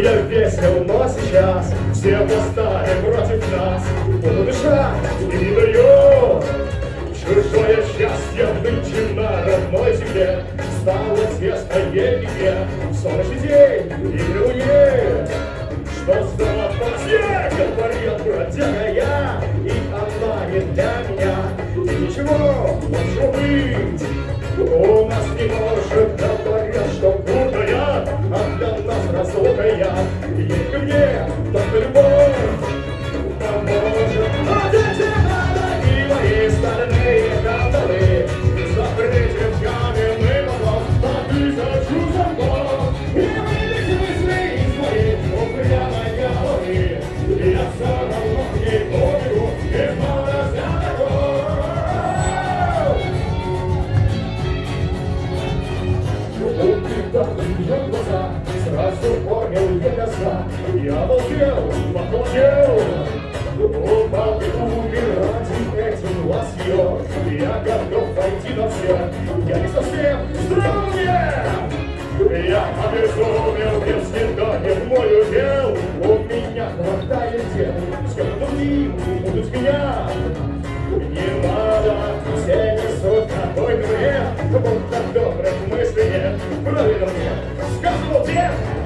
весел, но сейчас Все восстали против нас. Буду дышать и не дает Чужое счастье нынче на родной земле. Стало тесно еле В солнечный день и луне Что золотое говорит бродяга я И она не для меня И ничего, лучше быть. У нас не может Ко мне только любовь поможет А надо и мои стальные кандалы Закрыть каменный потом на И вылезти мысли из моей упрямой головы Я все равно не помню из молодости Когда ее глаза Сразу понял я я обалдел, похудел, ну, он бабы умирать и этим вас ее. Я готов пойти на все, я не совсем здравый. Я обезумел, если да не мой удел, у меня хватает дел, сколько другим будут меня. Не надо, все несут такой бред, будто добрых мыслей нет, правильно мне сказывал дед.